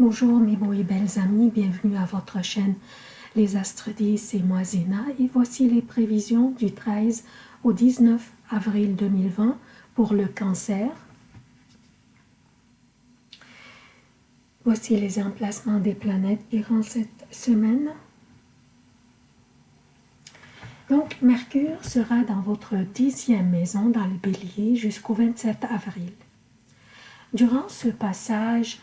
Bonjour mes beaux et belles amis, bienvenue à votre chaîne Les Astres 10, c'est moi Zéna et voici les prévisions du 13 au 19 avril 2020 pour le cancer. Voici les emplacements des planètes durant cette semaine. Donc Mercure sera dans votre dixième maison dans le bélier jusqu'au 27 avril. Durant ce passage,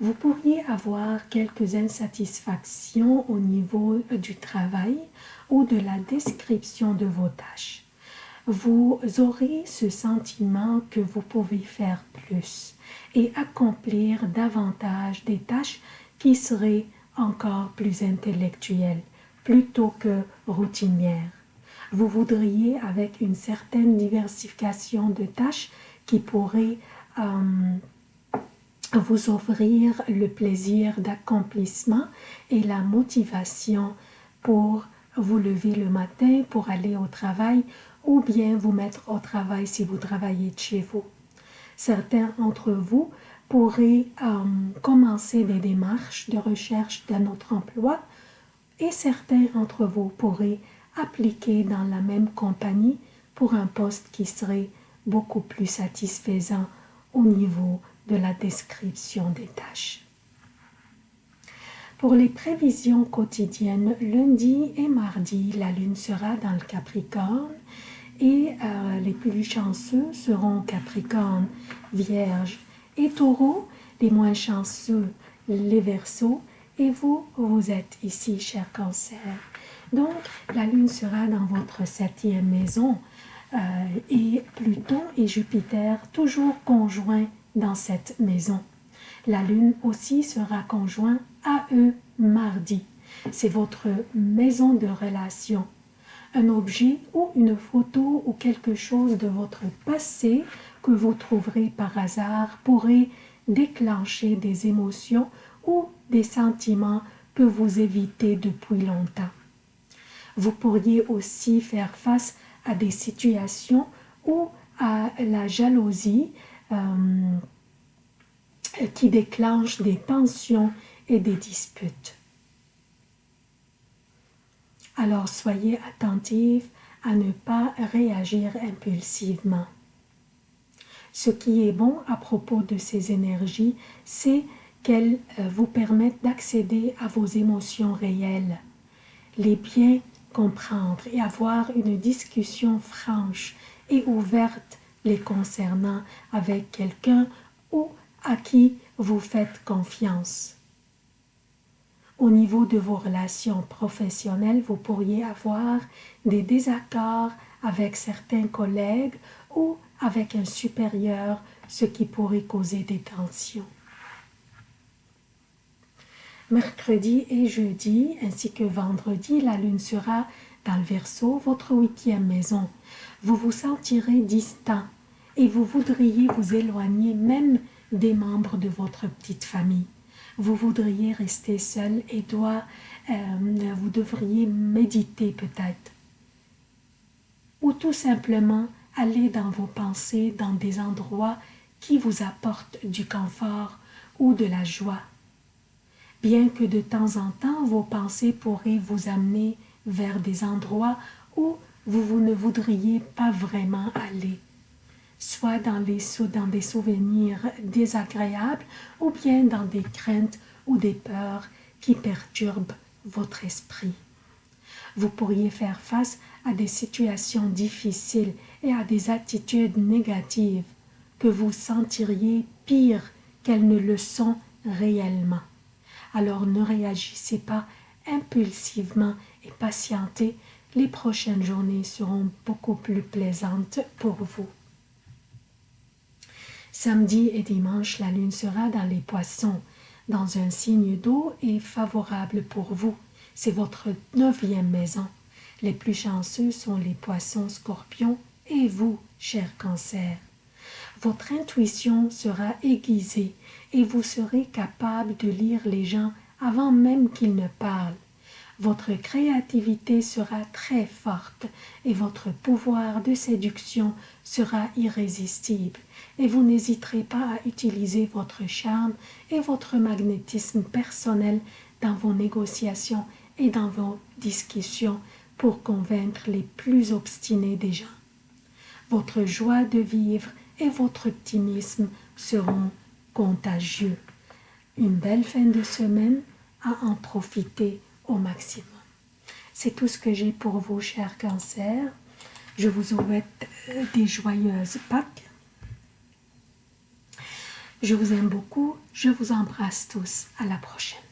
vous pourriez avoir quelques insatisfactions au niveau du travail ou de la description de vos tâches. Vous aurez ce sentiment que vous pouvez faire plus et accomplir davantage des tâches qui seraient encore plus intellectuelles plutôt que routinières. Vous voudriez, avec une certaine diversification de tâches qui pourrait euh, vous offrir le plaisir d'accomplissement et la motivation pour vous lever le matin pour aller au travail ou bien vous mettre au travail si vous travaillez de chez vous. Certains d'entre vous pourraient euh, commencer des démarches de recherche d'un autre emploi et certains d'entre vous pourraient appliquer dans la même compagnie pour un poste qui serait beaucoup plus satisfaisant au niveau de la description des tâches. Pour les prévisions quotidiennes, lundi et mardi, la lune sera dans le Capricorne et euh, les plus chanceux seront Capricorne, Vierge et Taureau, les moins chanceux, les Verseaux, et vous, vous êtes ici, cher Cancer. Donc, la lune sera dans votre septième maison euh, et Pluton et Jupiter toujours conjoints dans cette maison. La lune aussi sera conjoint à eux mardi. C'est votre maison de relation. Un objet ou une photo ou quelque chose de votre passé que vous trouverez par hasard pourrait déclencher des émotions ou des sentiments que vous évitez depuis longtemps. Vous pourriez aussi faire face à des situations ou à la jalousie qui déclenche des tensions et des disputes. Alors soyez attentifs à ne pas réagir impulsivement. Ce qui est bon à propos de ces énergies, c'est qu'elles euh, vous permettent d'accéder à vos émotions réelles, les bien comprendre et avoir une discussion franche et ouverte les concernant avec quelqu'un ou à qui vous faites confiance. Au niveau de vos relations professionnelles, vous pourriez avoir des désaccords avec certains collègues ou avec un supérieur, ce qui pourrait causer des tensions. Mercredi et jeudi, ainsi que vendredi, la lune sera dans le Verseau, votre huitième maison. Vous vous sentirez distant et vous voudriez vous éloigner même des membres de votre petite famille. Vous voudriez rester seul et doit, euh, vous devriez méditer peut-être. Ou tout simplement aller dans vos pensées dans des endroits qui vous apportent du confort ou de la joie. Bien que de temps en temps vos pensées pourraient vous amener vers des endroits où vous, vous ne voudriez pas vraiment aller soit dans, des souvenirs désagréables ou bien dans des craintes ou des peurs qui perturbent votre esprit. Vous pourriez faire face à des situations difficiles et à des attitudes négatives que vous sentiriez pire qu'elles ne le sont réellement. Alors ne réagissez pas impulsivement et patientez, les prochaines journées seront beaucoup plus plaisantes pour vous. Samedi et dimanche, la lune sera dans les poissons, dans un signe d'eau et favorable pour vous. C'est votre neuvième maison. Les plus chanceux sont les poissons scorpions et vous, cher cancer. Votre intuition sera aiguisée et vous serez capable de lire les gens avant même qu'ils ne parlent. Votre créativité sera très forte et votre pouvoir de séduction sera irrésistible et vous n'hésiterez pas à utiliser votre charme et votre magnétisme personnel dans vos négociations et dans vos discussions pour convaincre les plus obstinés des gens. Votre joie de vivre et votre optimisme seront contagieux. Une belle fin de semaine à en profiter maximum. C'est tout ce que j'ai pour vous, chers cancers. Je vous souhaite euh, des joyeuses Pâques. Je vous aime beaucoup. Je vous embrasse tous. À la prochaine.